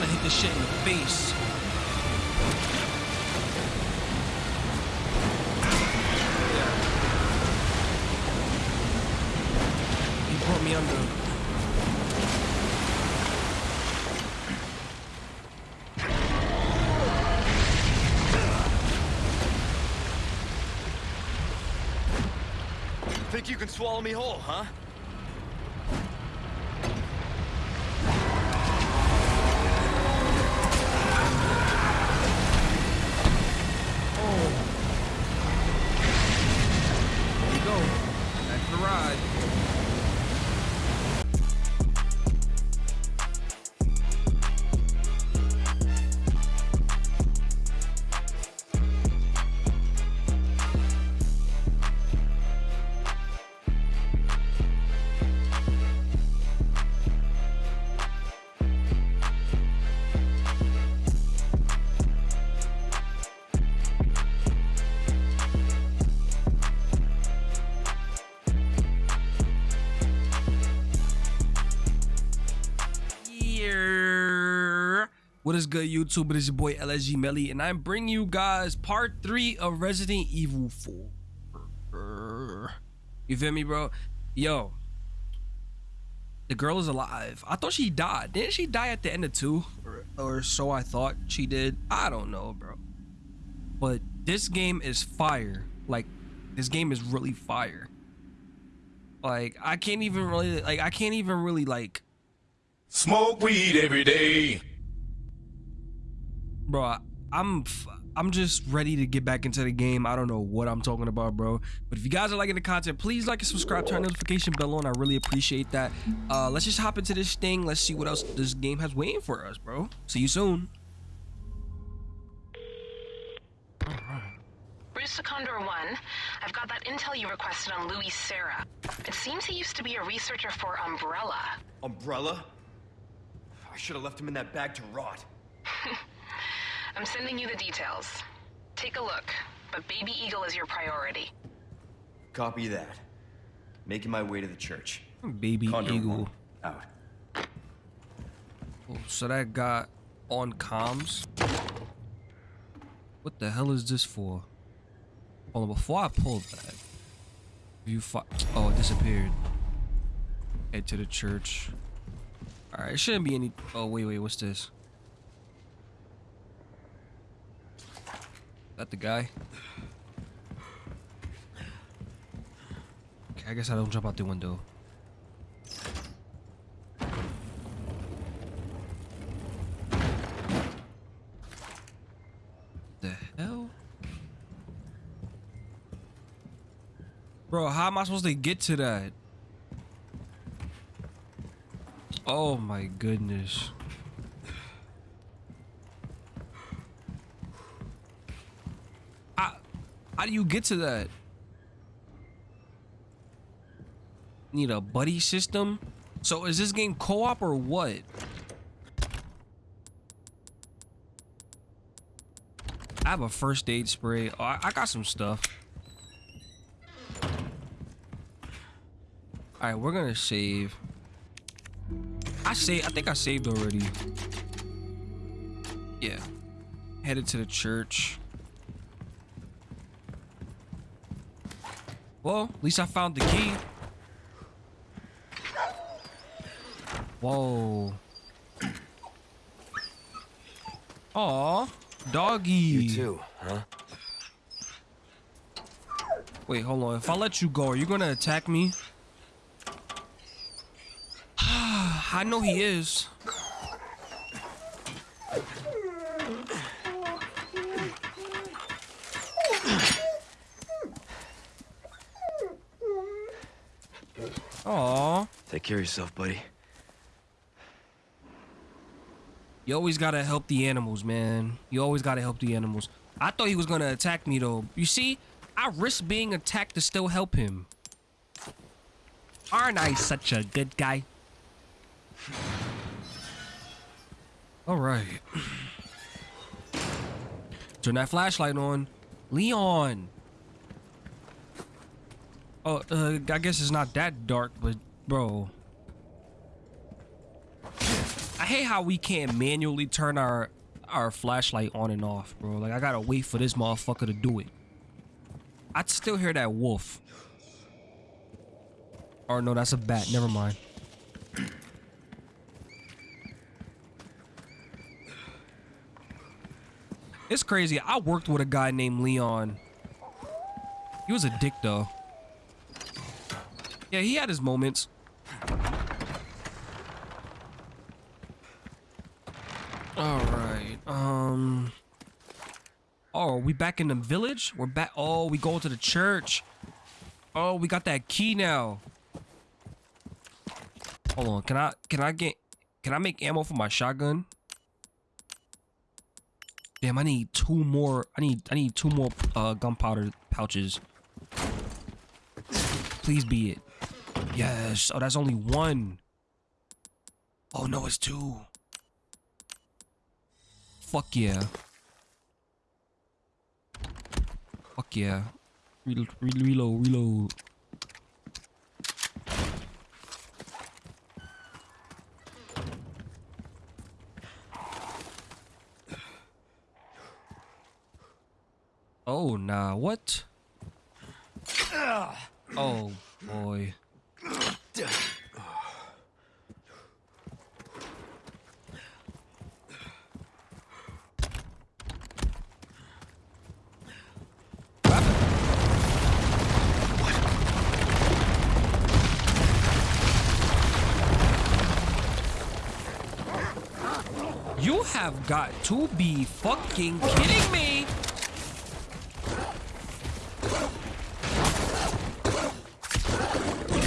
trying to hit this shit in the face. He brought me under. Think you can swallow me whole, huh? What is good, YouTube? It is your boy LSG Melly, and I'm bringing you guys part three of Resident Evil 4. You feel me, bro? Yo, the girl is alive. I thought she died. Didn't she die at the end of two, or, or so I thought she did? I don't know, bro. But this game is fire. Like, this game is really fire. Like, I can't even really like. I can't even really like. Smoke weed every day. Bro I- i'm f- i'm just ready to get back into the game i don't know what i'm talking about bro but if you guys are liking the content please like and subscribe turn notification bell on i really appreciate that uh let's just hop into this thing let's see what else this game has waiting for us bro see you soon Bruce Condor 1, I've got that intel you requested on Luis Serra. It seems he used to be a researcher for Umbrella. Umbrella? I should have left him in that bag to rot. I'm sending you the details. Take a look, but Baby Eagle is your priority. Copy that. Making my way to the church. baby Condor eagle Out. Oh, so that got on comms what the hell is this for hold on before i pull that view fi- oh it disappeared head to the church all right it shouldn't be any oh wait wait what's this that the guy okay i guess i don't jump out the window the hell? Bro, how am I supposed to get to that? Oh my goodness. How, how do you get to that? Need a buddy system? So is this game co-op or what? I have a first aid spray. Oh, I, got some stuff. All right, we're gonna save. I say I think I saved already. Yeah. Headed to the church. Well, at least I found the key. Whoa. Aw, doggy. You too, huh? Wait, hold on. If I let you go, are you gonna attack me? I know he is. Aw. Take care of yourself, buddy. You always gotta help the animals, man. You always gotta help the animals. I thought he was gonna attack me though. You see, I risk being attacked to still help him. Aren't I such a good guy? All right. Turn that flashlight on. Leon. Oh, uh, I guess it's not that dark, but bro. I hate how we can't manually turn our our flashlight on and off, bro. Like I gotta wait for this motherfucker to do it. I'd still hear that wolf. Or no, that's a bat. Never mind. It's crazy. I worked with a guy named Leon. He was a dick though. Yeah, he had his moments. All right. Um. Oh, we back in the village? We're back. Oh, we go to the church. Oh, we got that key now. Hold on. Can I? Can I get? Can I make ammo for my shotgun? Damn, I need two more. I need. I need two more uh, gunpowder pouches. Please be it. Yes. Oh, that's only one. Oh no, it's two. Fuck yeah. Fuck yeah. Reload, reload, reload. Oh, nah, what? Oh, boy. You have got to be fucking kidding me!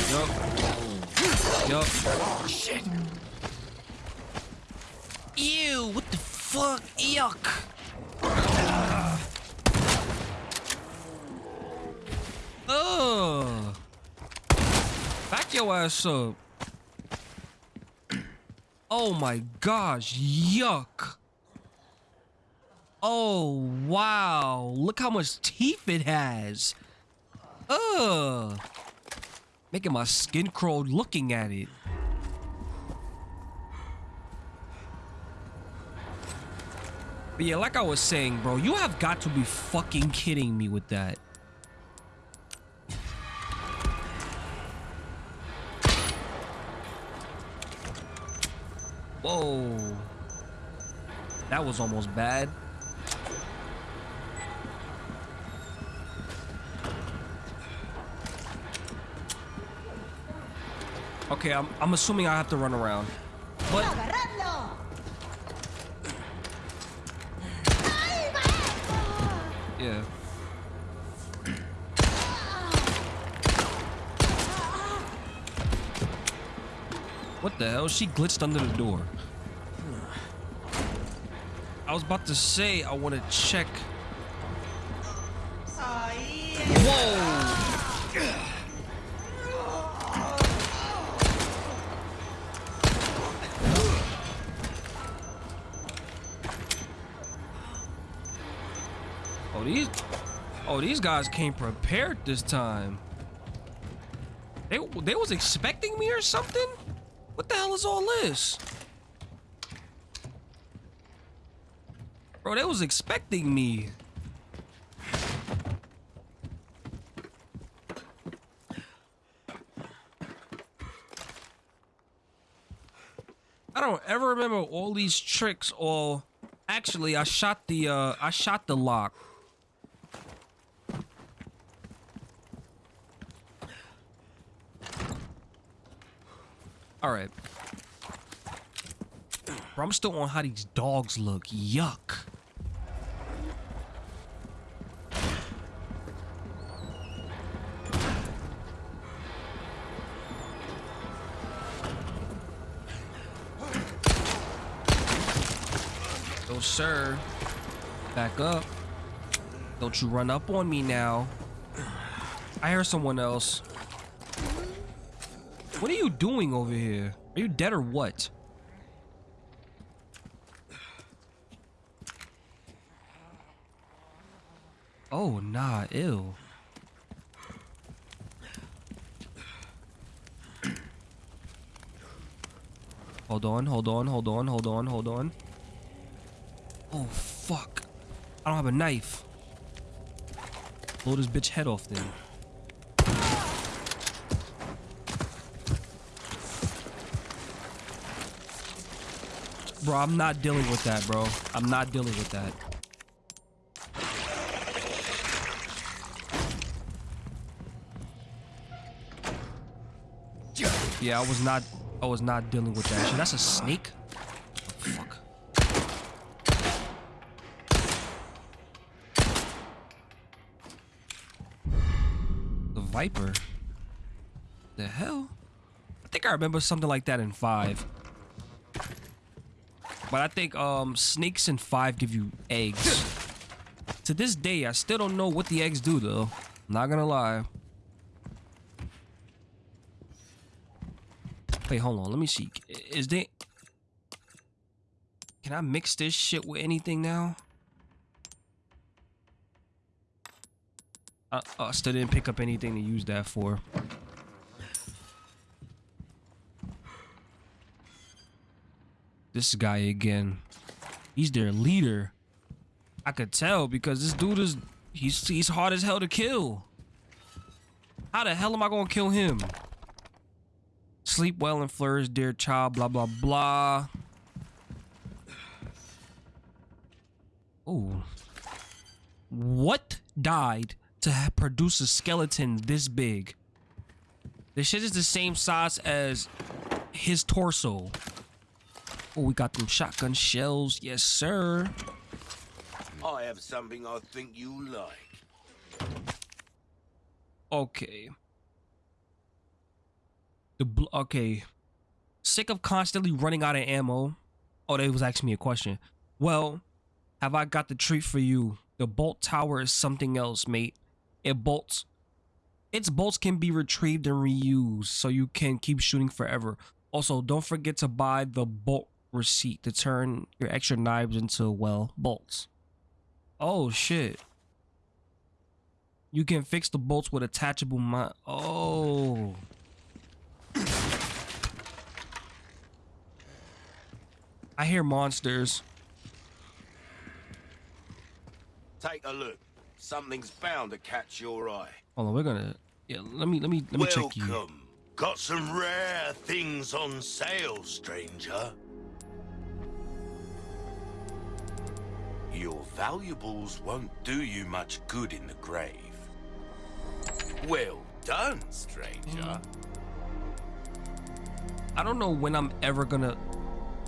Yup. Yup. Shit. Ew, what the fuck? Yuck. Ugh. Back your ass up. Oh my gosh, yuck. Oh, wow. Look how much teeth it has. Ugh. Making my skin crawl looking at it. But yeah, like I was saying, bro, you have got to be fucking kidding me with that. Whoa. That was almost bad. Okay, I'm, I'm assuming I have to run around. But yeah. What the hell? She glitched under the door. I was about to say I want to check. Whoa! Oh these guys came prepared this time. They they was expecting me or something. What the hell is all this? Bro, they was expecting me. I don't ever remember all these tricks or actually I shot the uh I shot the lock. All right. Bro, I'm still on how these dogs look. Yuck. Oh, sir. Back up. Don't you run up on me now. I hear someone else. What are you doing over here? Are you dead or what? Oh, nah, ew. Hold on, hold on, hold on, hold on, hold on. Oh, fuck. I don't have a knife. Blow this bitch head off then. Bro, I'm not dealing with that, bro. I'm not dealing with that. Yeah, I was not I was not dealing with that shit. That's a snake? The Viper? The hell? I think I remember something like that in five. But I think um snakes and five give you eggs. to this day, I still don't know what the eggs do though. Not gonna lie. Wait, hold on. Let me see. Is there... Can I mix this shit with anything now? Uh, I still didn't pick up anything to use that for. This guy again. He's their leader. I could tell because this dude is... He's, he's hard as hell to kill. How the hell am I gonna kill him? Sleep well and flourish, dear child, blah, blah, blah. Oh. What died to produce a skeleton this big? This shit is the same size as his torso. Oh, we got them shotgun shells. Yes, sir. I have something I think you like. Okay. The bl- okay. Sick of constantly running out of ammo. Oh, they was asking me a question. Well, have I got the treat for you? The bolt thrower is something else, mate. It bolts. Its bolts can be retrieved and reused, so you can keep shooting forever. Also, don't forget to buy the bolt receipt to turn your extra knives into, well, bolts. Oh, shit. You can fix the bolts with attachable mi- Oh. I hear monsters. Take a look. Something's bound to catch your eye. Hold on, we're gonna. Yeah, let me let me let me check you. Welcome. Got some rare things on sale, stranger. Your valuables won't do you much good in the grave. Well done, stranger. I don't know when I'm ever gonna.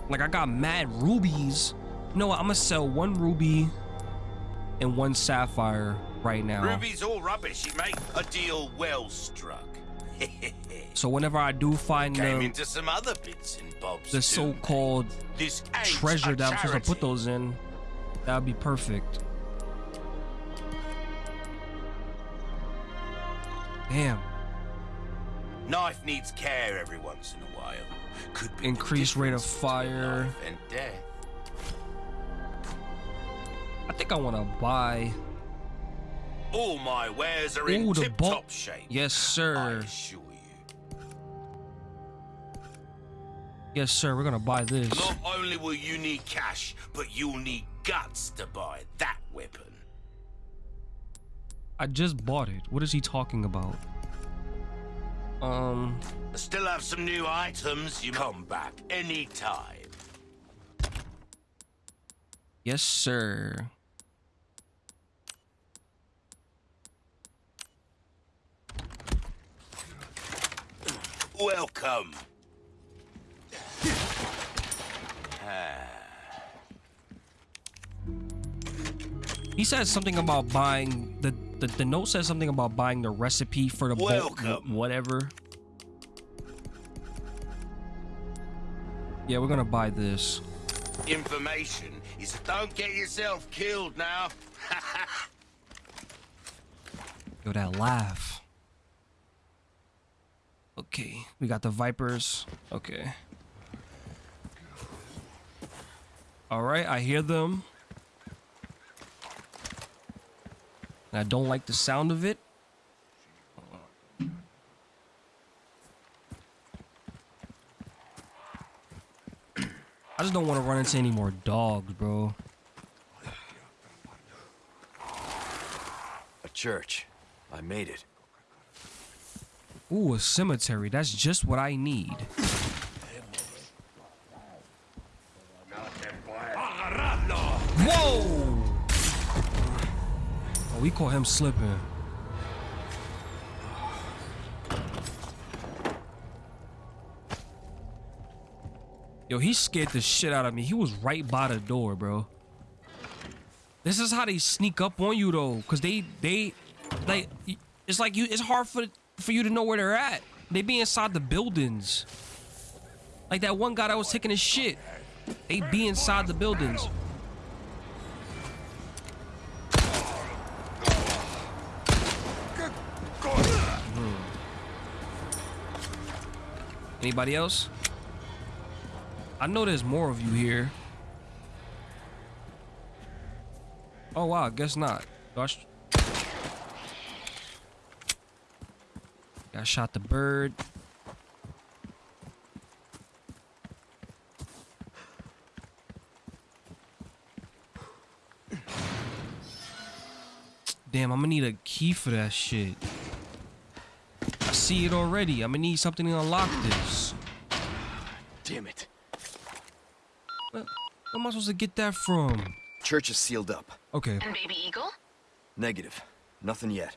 Like, I got mad rubies. No, I'm gonna sell one ruby and one sapphire right now. Ruby's all rubbish, mate. A deal well struck. So whenever I do find Came the into some other bits and bobs. the so-called mate. this ain't treasure that I'm supposed to put those in, that would be perfect. Damn. Knife needs care every once in a while. Could be Increased rate of fire. and death. I think I want to buy. All my wares are Ooh, in tip-top shape. Yes, sir. Yes, sir. We're gonna buy this. Not only will you need cash, but you'll need guts to buy that weapon. I just bought it. What is he talking about? Um, I still have some new items. You come back anytime. yes, sir. Welcome. He says something about buying the the, the note says something about buying the recipe for the Welcome. whatever. Yeah, we're gonna buy this. Information is don't get yourself killed now. Yo, that laugh. Okay, we got the vipers. Okay. All right, I hear them. And I don't like the sound of it. I just don't want to run into any more dogs, bro. A church. I made it. Ooh, a cemetery. That's just what I need. We caught him slipping. Yo, he scared the shit out of me. He was right by the door, bro. This is how they sneak up on you though, cause they they like it's like you it's hard for for you to know where they're at. They be inside the buildings. Like that one guy that was taking his shit. They be inside the buildings. Anybody else? I know there's more of you here. Oh wow, guess not. Gosh. Got shot the bird. Damn, I'm gonna need a key for that shit. I see it already. I'm gonna need something to unlock this. Damn it. Where, where am I supposed to get that from? Church is sealed up. Okay. And Baby Eagle? Negative. Nothing yet.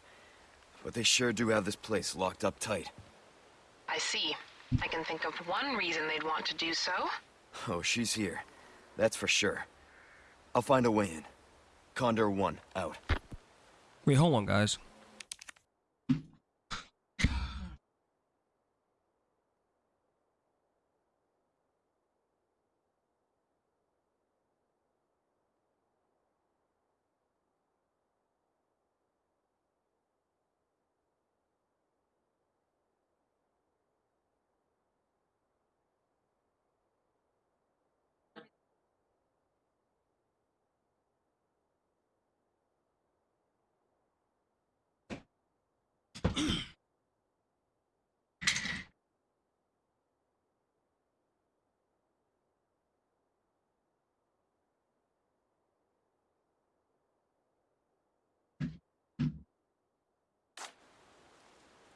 But they sure do have this place locked up tight. I see. I can think of one reason they'd want to do so. Oh, she's here. That's for sure. I'll find a way in. Condor 1, out. Wait, hold on, guys.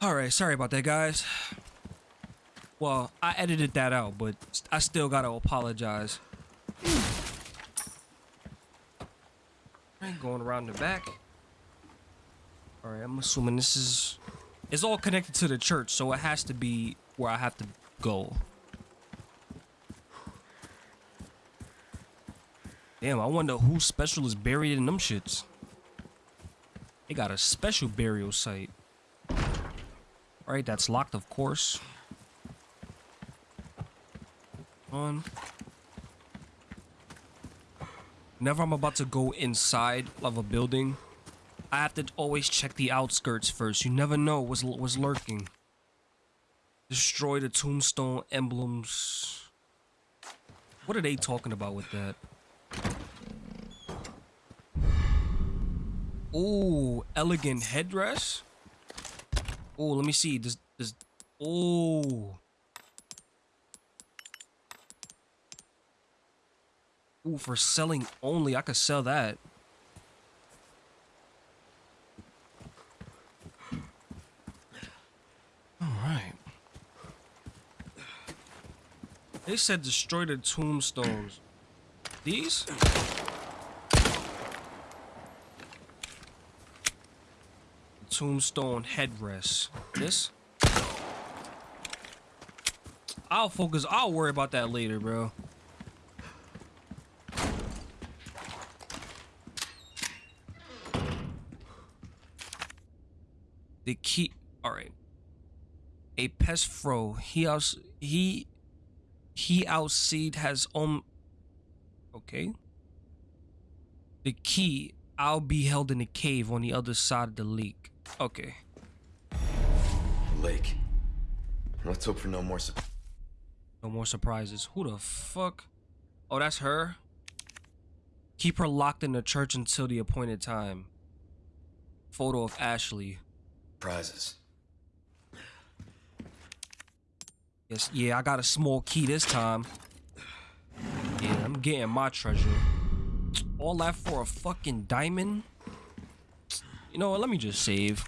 All right, sorry about that, guys. Well, I edited that out, but I still gotta apologize. Right, going around the back. All right, I'm assuming this is. It's all connected to the church, so it has to be where I have to go. Damn, I wonder who special is buried in them shits. They got a special burial site. Alright, that's locked, of course. Um, On. Whenever I'm about to go inside of a building, I have to always check the outskirts first. You never know what's, what's lurking. Destroy the tombstone emblems. What are they talking about with that? Ooh, elegant headdress? Oh, let me see. Does does oh. Ooh, for selling only, I could sell that. All right. They said destroy the tombstones. These? Tombstone headrest. This? I'll focus. I'll worry about that later, bro. The key. All right. A pest fro. He out. He. He outseed has um. Okay. The key. I'll be held in a cave on the other side of the lake. Okay. Lake. Let's hope for no more. No more surprises. Who the fuck? Oh, that's her? Keep her locked in the church until the appointed time. Photo of Ashley. Prizes. Yes, yeah, I got a small key this time. Yeah, I'm getting my treasure. All that for a fucking diamond? You know what? Let me just save.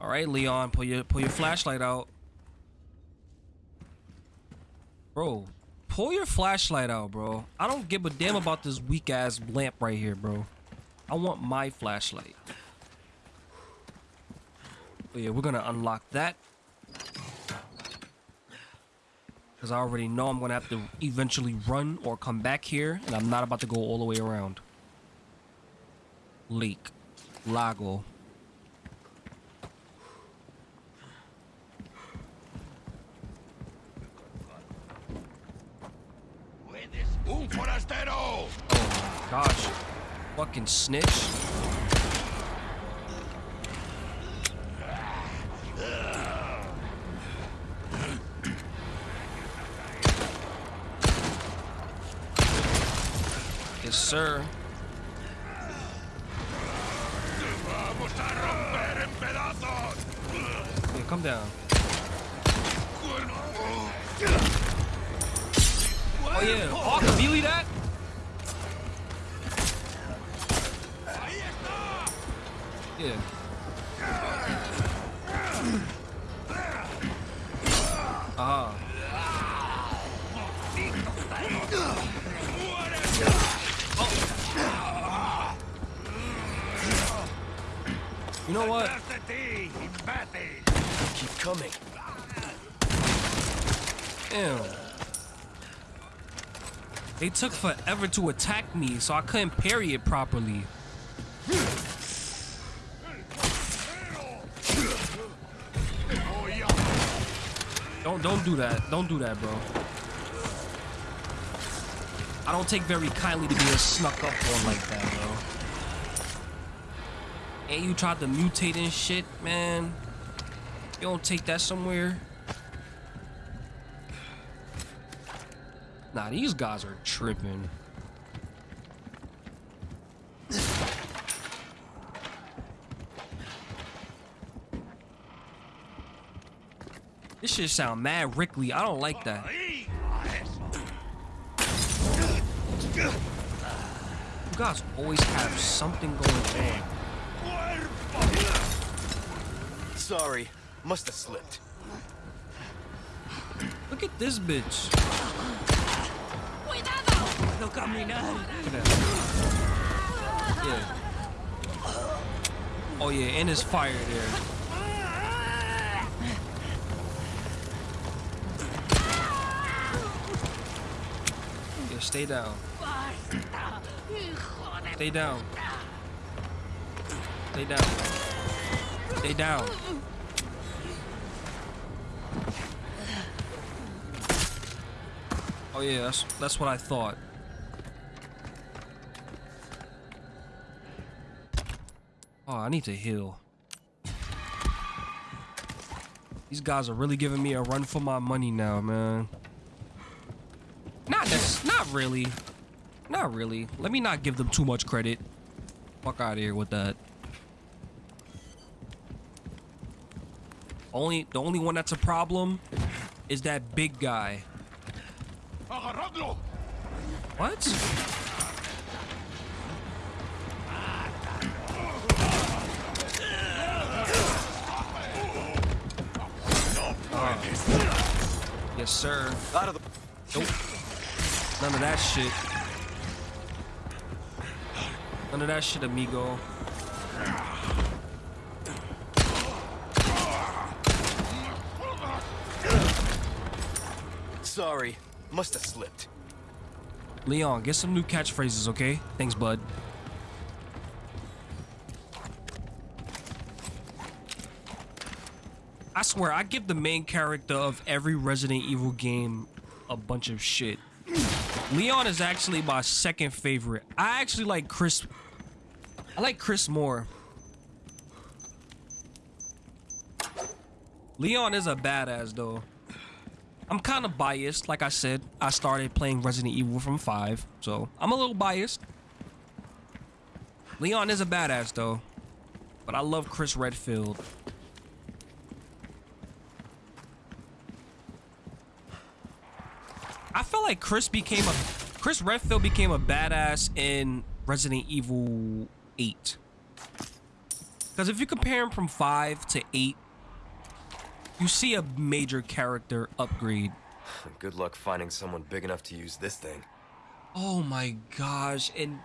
All right, Leon, pull your pull your flashlight out. Bro, pull your flashlight out, bro. I don't give a damn about this weak ass lamp right here, bro. I want my flashlight. But yeah, we're gonna unlock that. Because I already know I'm gonna have to eventually run or come back here, and I'm not about to go all the way around. Lake. Lago. Forastero! Oh, gosh. Fucking snitch. Yes, sir. Yeah, come down. Oh yeah. Oh, I melee that? Yeah. Ah. You know what? ¡Tras de ti, imbécil! Keep coming. Damn. They took forever to attack me, so I couldn't parry it properly. Don't don't do that. Don't do that, bro. I don't take very kindly to being snuck up on like that, bro. And you tried to mutate and shit, man. You don't take that somewhere. Nah, these guys are tripping. This shit sound mad Rickley. I don't like that. You guys always have something going on. Sorry. Must have slipped. Look at this bitch. At that. Yeah. Oh yeah, and there's fire there. Yeah, stay down. Stay down. Stay down. Stay down. Oh yeah, that's that's what I thought. Oh, I need to heal. These guys are really giving me a run for my money now, man. Not this, not really. Not really. Let me not give them too much credit. Fuck out of here with that. Only the only one that's a problem is that big guy. What? Uh, yes, sir. Out of the. Nope. None of that shit. None of that shit, amigo. Sorry. Must have slipped. Leon, get some new catchphrases, okay? Thanks, bud. I swear, I give the main character of every Resident Evil game a bunch of shit. Leon is actually my second favorite. I actually like Chris. I like Chris more. Leon is a badass, though. I'm kind of biased. Like I said, I started playing Resident Evil from 5, so I'm a little biased. Leon is a badass, though. but I love Chris Redfield. I feel like Chris became a Chris Redfield became a badass in Resident Evil 8. Because if you compare him from 5 to 8, you see a major character upgrade. Good luck finding someone big enough to use this thing. Oh my gosh. And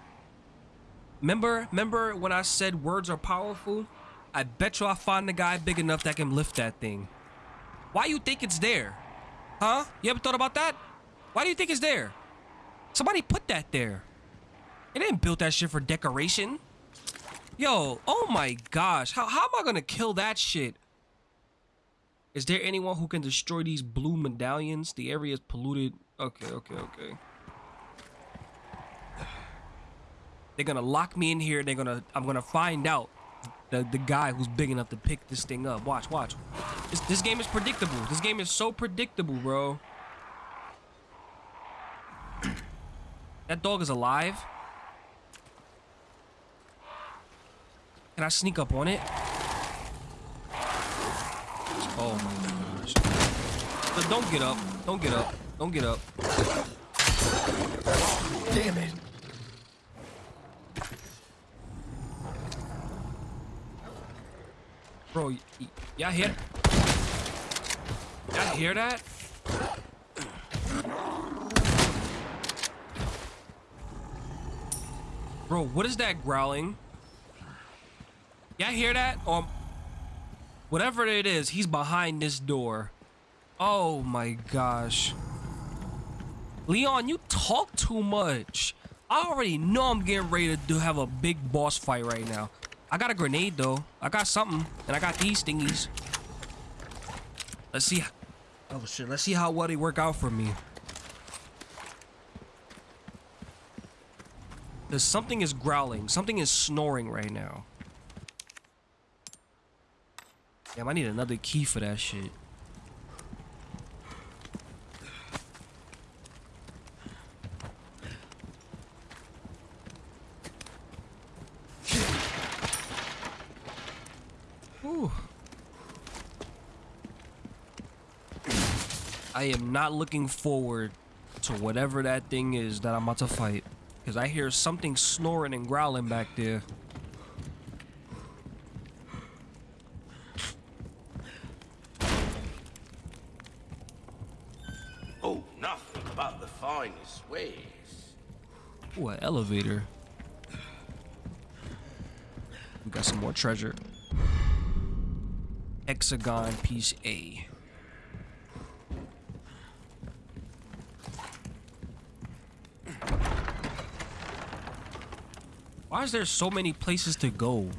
remember, remember when I said words are powerful? I bet you I find a guy big enough that can lift that thing. Why you think it's there? Huh? You ever thought about that? Why do you think it's there? Somebody put that there. They didn't build that shit for decoration. Yo, oh my gosh. How, how am I gonna kill that shit? Is there anyone who can destroy these blue medallions? The area is polluted. Okay, okay, okay. They're gonna lock me in here. They're gonna. I'm gonna find out the the guy who's big enough to pick this thing up. Watch, watch. This this game is predictable. This game is so predictable, bro. That dog is alive. Can I sneak up on it? Oh my gosh. Don't get up. Don't get up. Don't get up. Damn it! Bro, y'all hear? Y'all hear that? Bro, what is that growling? Y'all hear that? Um, whatever it is, he's behind this door. Oh my gosh. Leon, you talk too much. I already know I'm getting ready to do, have a big boss fight right now. I got a grenade though. I got something, and I got these thingies. Let's see. Oh shit! Let's see how well they work out for me. Cause something is growling. Something is snoring right now. Damn, I need another key for that shit. I am not looking forward to whatever that thing is that I'm about to fight. Because I hear something snoring and growling back there. Oh, but the finest wares. Ooh, an elevator. We got some more treasure. Hexagon piece A. Why is there so many places to go?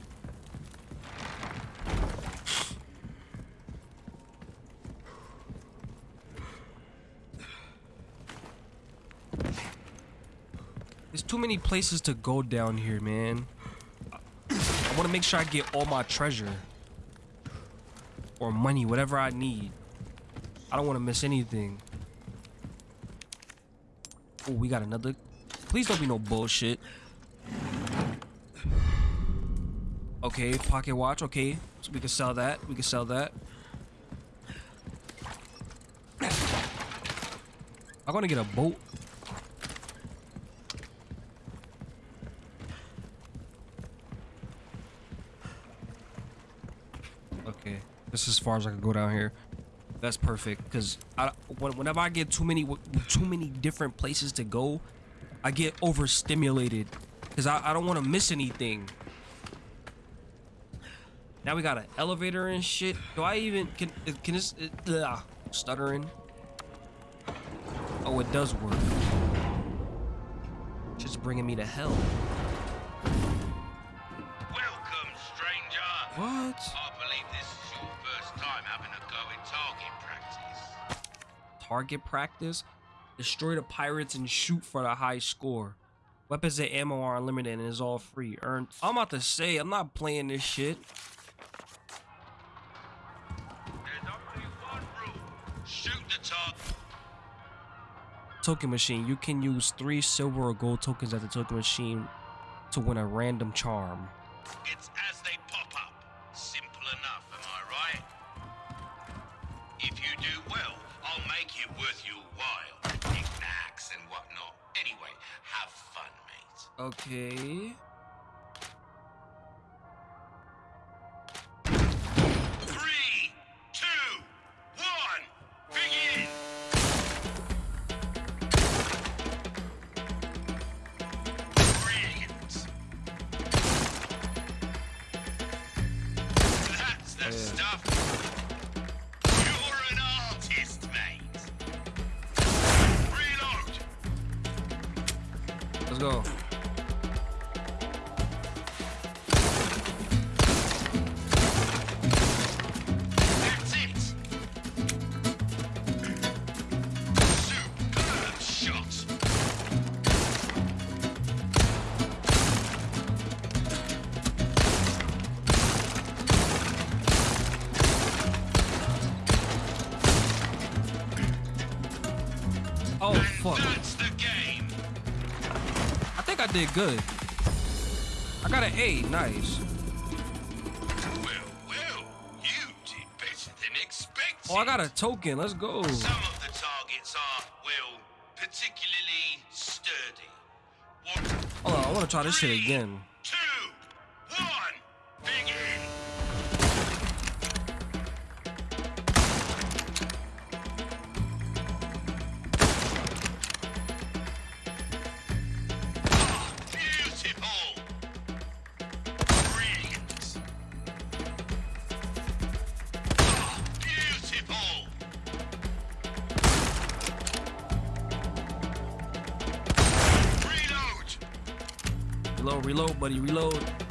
Many places to go down here, man. I want to make sure I get all my treasure. Or money, whatever I need. I don't want to miss anything. Oh, we got another. Please don't be no bullshit. Okay, pocket watch. Okay, so we can sell that. We can sell that. I'm gonna get a boat. Okay, this is as far as I can go down here. That's perfect because I whenever I get too many too many different places to go, I get overstimulated because I, I don't want to miss anything. Now we got an elevator and shit. Do I even can can this ugh, stuttering? Oh, it does work. Just bringing me to hell. Welcome, stranger. What? Target practice. Destroy the pirates and shoot for the high score. Weapons and ammo are unlimited and is all free. Earn. I'm about to say I'm not playing this shit. Token machine. You can use three silver or gold tokens at the token machine to win a random charm. It's Okay. I did good. I got an A. Nice. Well, well, you did better than expected. Oh, I got a token. Let's go. Some of the targets are, well, particularly sturdy. Hold on. I want to try this shit again. Buddy. Reload.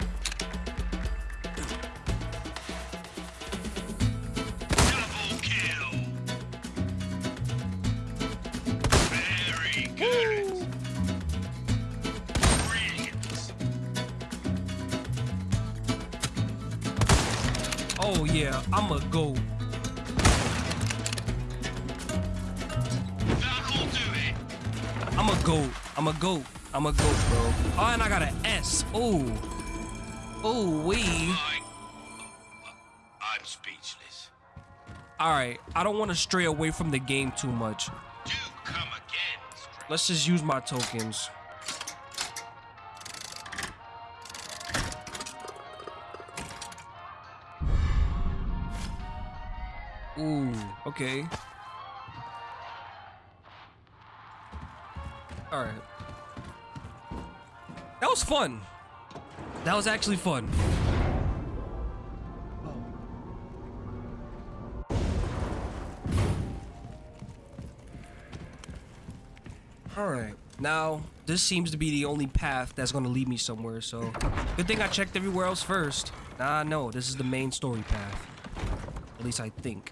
All right. I don't want to stray away from the game too much. Again, Let's just use my tokens. Ooh, okay. All right. That was fun. That was actually fun. Now, this seems to be the only path that's going to lead me somewhere, so good thing I checked everywhere else first. Nah, no, this is the main story path. At least I think.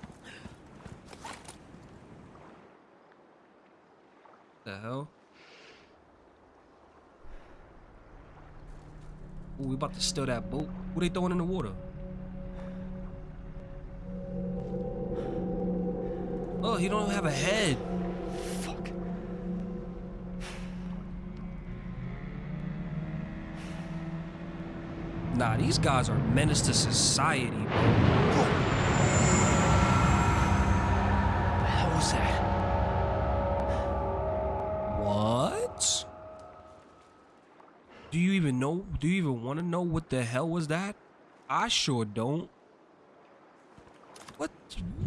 The hell? Ooh, we about to steal that boat. Who they throwing in the water? Oh, he don't have a head. Fuck. Nah, these guys are menace to society, bro. The hell was that? What? Do you even know? Do you even want to know what the hell was that? I sure don't. What?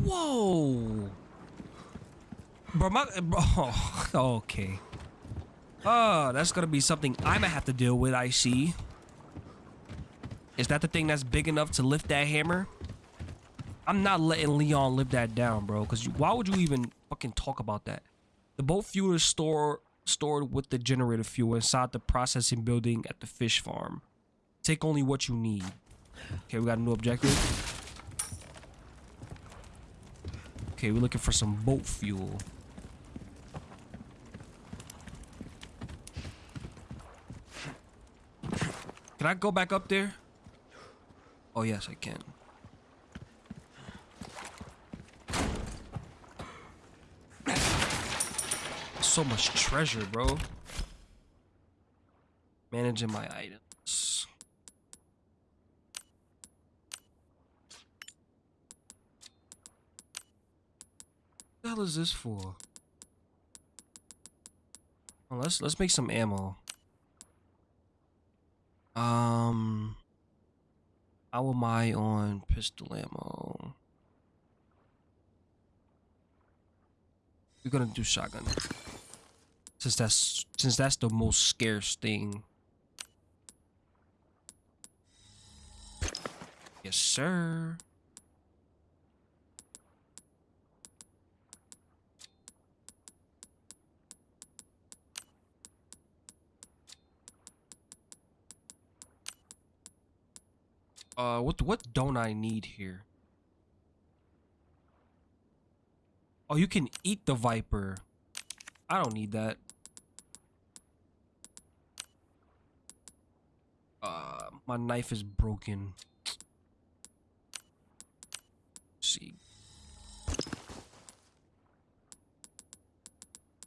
Whoa. Bro, my. Bro, okay. Oh, that's gonna be something I'm gonna have to deal with, I see. Is that the thing that's big enough to lift that hammer? I'm not letting Leon live that down, bro. Because why would you even fucking talk about that? The boat fuel is store, stored with the generator fuel inside the processing building at the fish farm. Take only what you need. Okay, we got a new objective. Okay, we're looking for some boat fuel. Can I go back up there? Oh, yes, I can. So much treasure, bro. Managing my items. What the hell is this for? Oh, let's let's make some ammo. Um, how am I on pistol ammo? We're gonna do shotgun. Since that's since that's the most scarce thing. Yes, sir. Uh, what what don't I need here? Oh, you can eat the viper. I don't need that. Uh, my knife is broken. Let's see.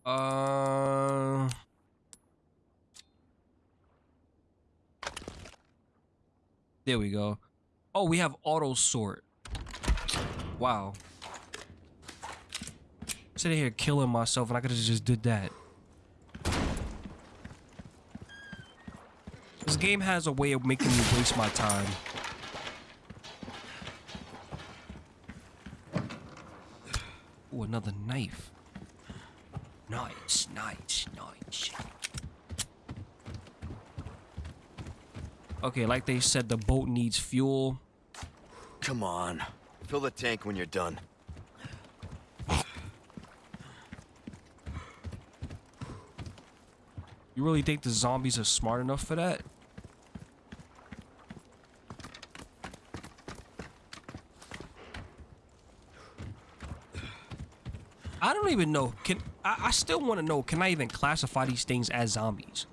Uh. There we go. Oh, we have auto sort. Wow. Sitting here killing myself and I could have just did that. This game has a way of making me waste my time. Ooh, another knife. Nice, nice, nice. Okay, like they said, the boat needs fuel. Come on. Fill the tank when you're done. You really think the zombies are smart enough for that? I don't even know. Can I, I still want to know, can I even classify these things as zombies?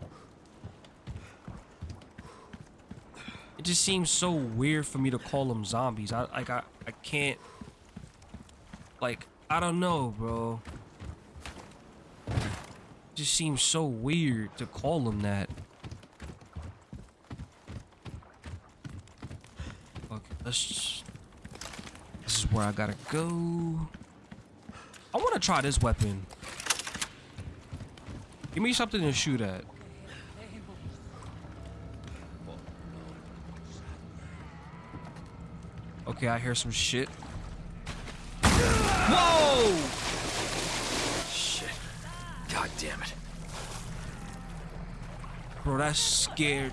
It just seems so weird for me to call them zombies. I like I, I can't like I don't know, bro. It just seems so weird to call them that. Okay, let's This is where I gotta go. I wanna try this weapon. Give me something to shoot at. Okay, I hear some shit. Whoa! Shit. God damn it. Bro, that scared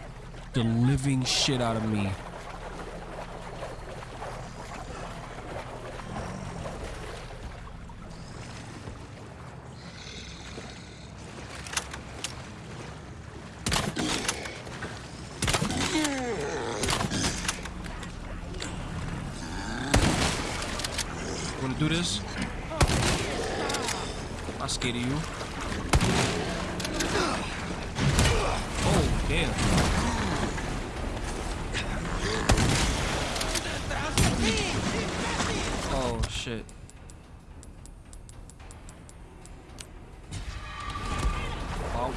the living shit out of me. Wanna do this? I'm scared of you. Oh, damn. Oh, shit. Oh,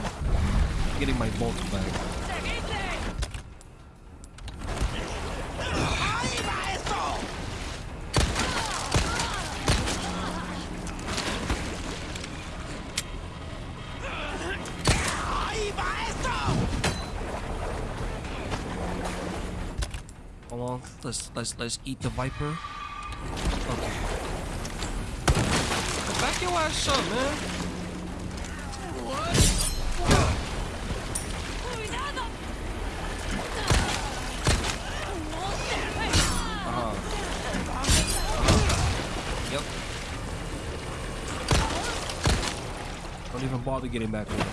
getting my bolts back. Hold on, let's let's let's eat the viper. Okay. Back your ass up, man. Uh-huh. Yep. Don't even bother getting back over.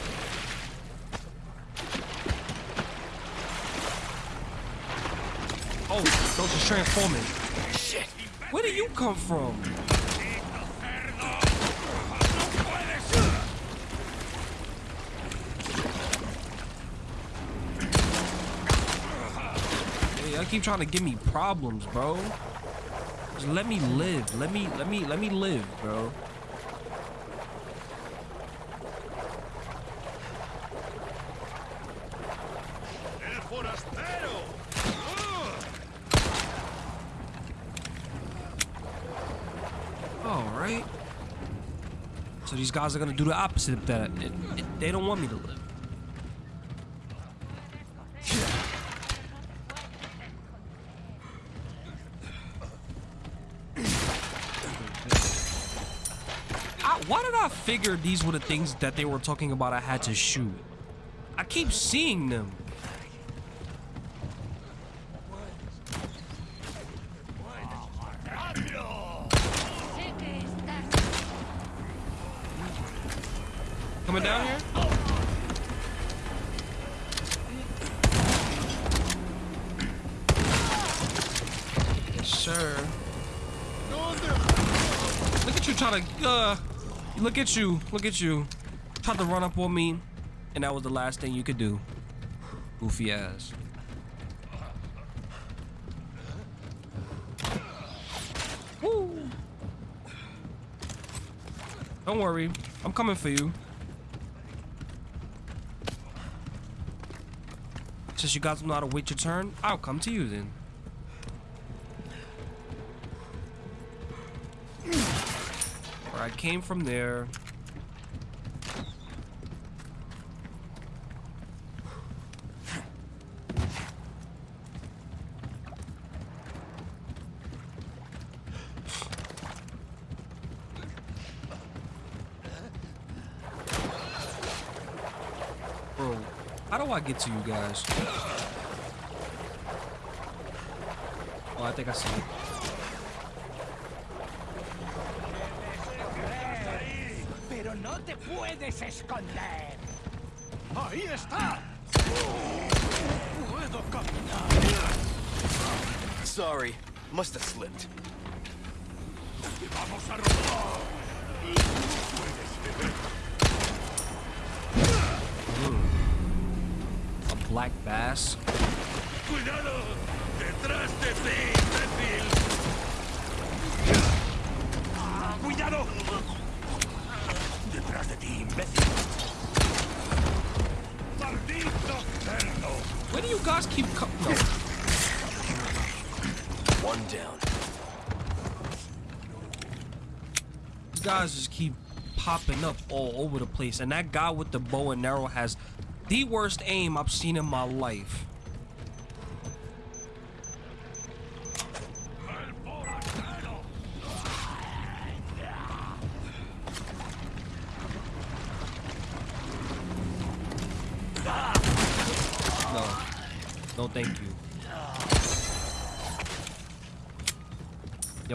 Oh, those are transforming. Shit. Where do you come from? Hey, I keep trying to give me problems, bro. Just let me live. Let me, let me, let me live, bro. these guys are going to do the opposite of that. It, it, they don't want me to live. Why did I figure these were the things that they were talking about I had to shoot? I keep seeing them. Look at you, look at you. Tried to run up on me, and that was the last thing you could do. Goofy ass. Woo! Don't worry, I'm coming for you. Since you guys know how to wait your turn, I'll come to you then. I came from there. Bro, how do I get to you guys? Oh, I think I see it. Pero no te puedes esconder. Ahí está. Puedo caminar. Sorry, must have slipped. Vamos a robar. A black bass. Cuidado. Detrás de ti, imbécil. Ah, Cuidado. You guys keep co- No. One down. Guys just keep popping up all over the place. And that guy with the bow and arrow has the worst aim I've seen in my life.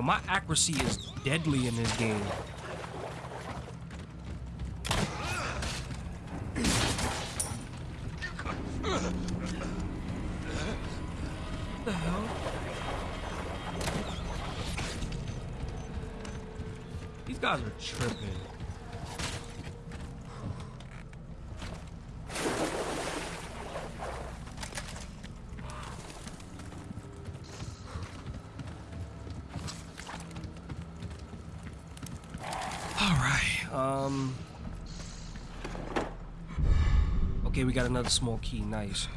My accuracy is deadly in this game. the hell? These guys are tripping. All right. Um. Okay, we got another small key. Nice.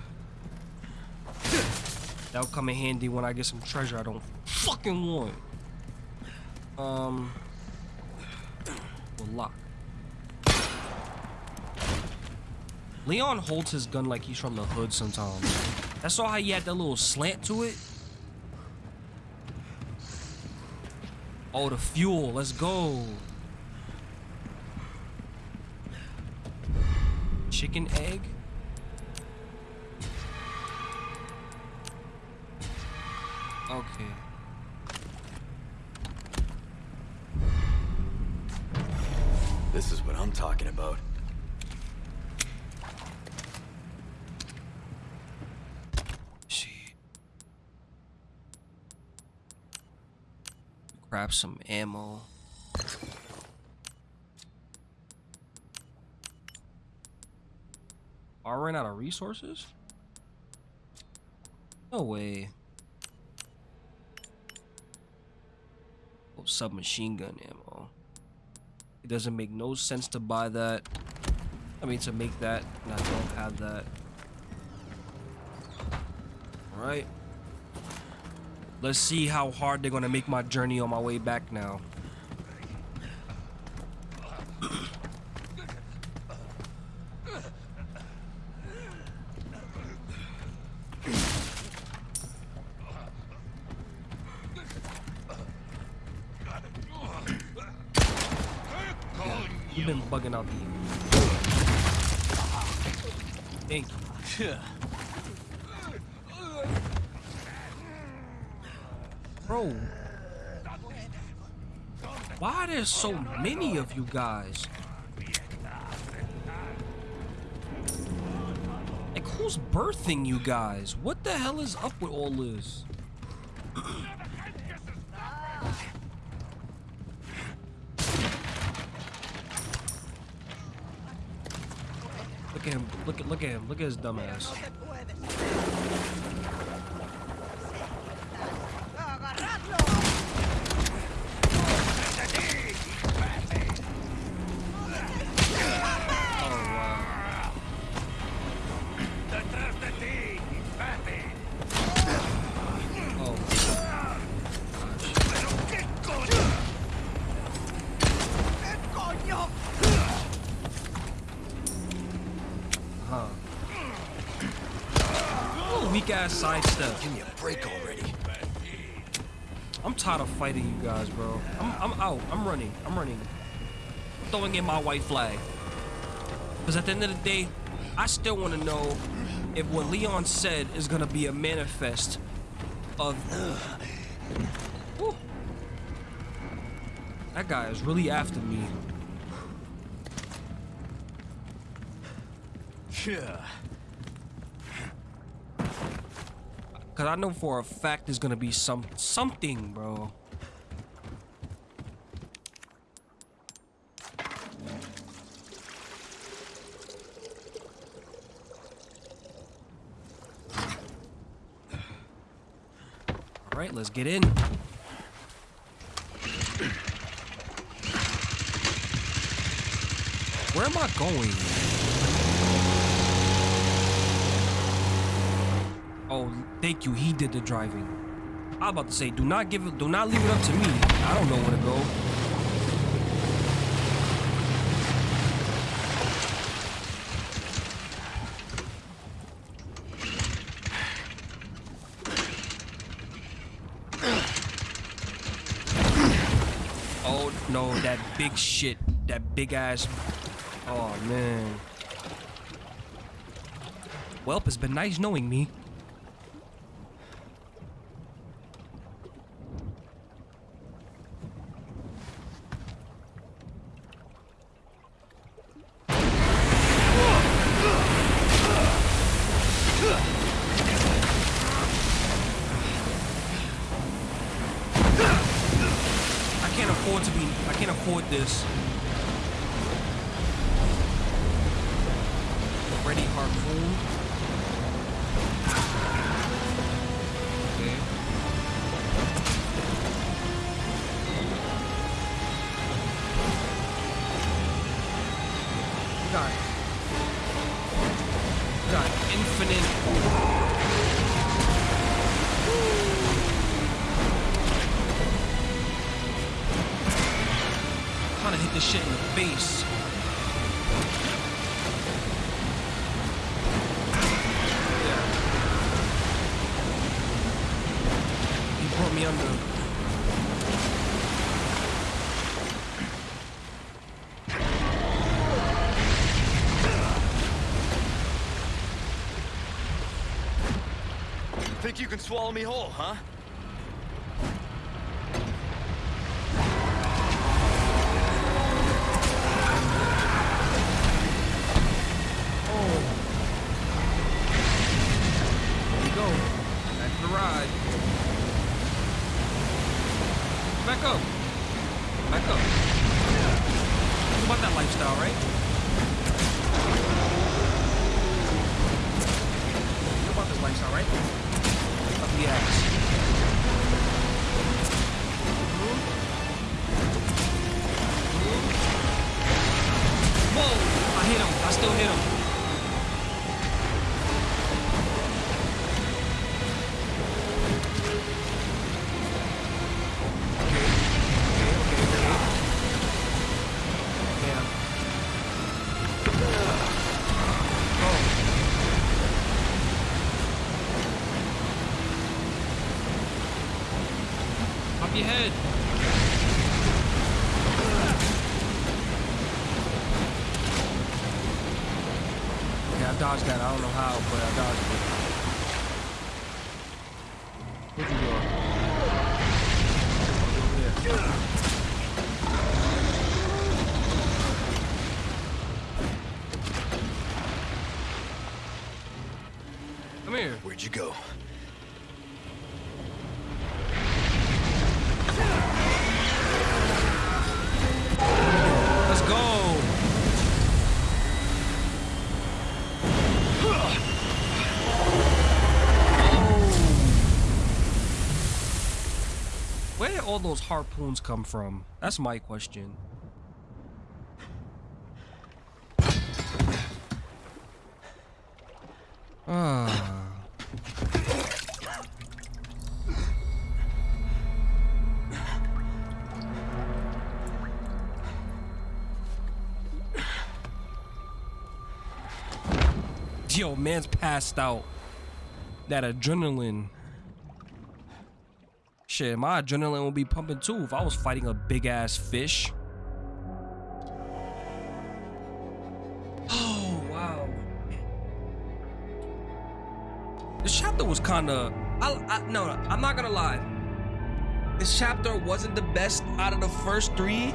That'll come in handy when I get some treasure I don't fucking want. Um. Well, lock. Leon holds his gun like he's from the hood sometimes. That's all how he had that little slant to it. Oh, the fuel. Let's go. Chicken egg? This is what I'm talking about. Shit. Grab some ammo. I ran out of resources? No way. Oh, submachine gun ammo. It doesn't make no sense to buy that. I mean, to make that, and I don't have that. Alright. Let's see how hard they're gonna make my journey on my way back now. Bugging out the. Thank you. Bro. Why are there so many of you guys? Like, who's birthing you guys? What the hell is up with all this? Look at him. Look at look at him. Look at his dumb Give me a break already. I'm tired of fighting you guys, bro. I'm, I'm out. I'm running. I'm running. Throwing in my white flag. Because at the end of the day, I still want to know if what Leon said is going to be a manifest of. Whew. That guy is really after me. Yeah. Cause I know for a fact there's gonna be some something, bro. All right, let's get in. Where am I going? Oh, thank you. He did the driving. I'm about to say, do not give it, do not leave it up to me. I don't know where to go. Oh no, that big shit, that big ass. Oh man. Welp, it's been nice knowing me. Think you can swallow me whole, huh? All those harpoons come from? That's my question. Ah. Yo, man's passed out. That adrenaline. Shit, my adrenaline would be pumping too if I was fighting a big ass fish. Oh, wow. This chapter was kind of. I, I, no, I'm not gonna lie. This chapter wasn't the best out of the first three.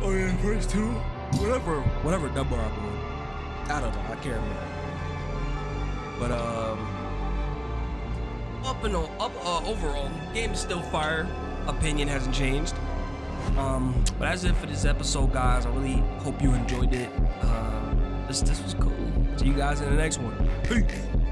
Or the first two. Whatever, whatever number I'm on. I don't know. I can't remember. But um, up and up uh, overall, game is still fire. Opinion hasn't changed. Um, but that's it for this episode, guys. I really hope you enjoyed it. Uh, this this was cool. See you guys in the next one. Peace.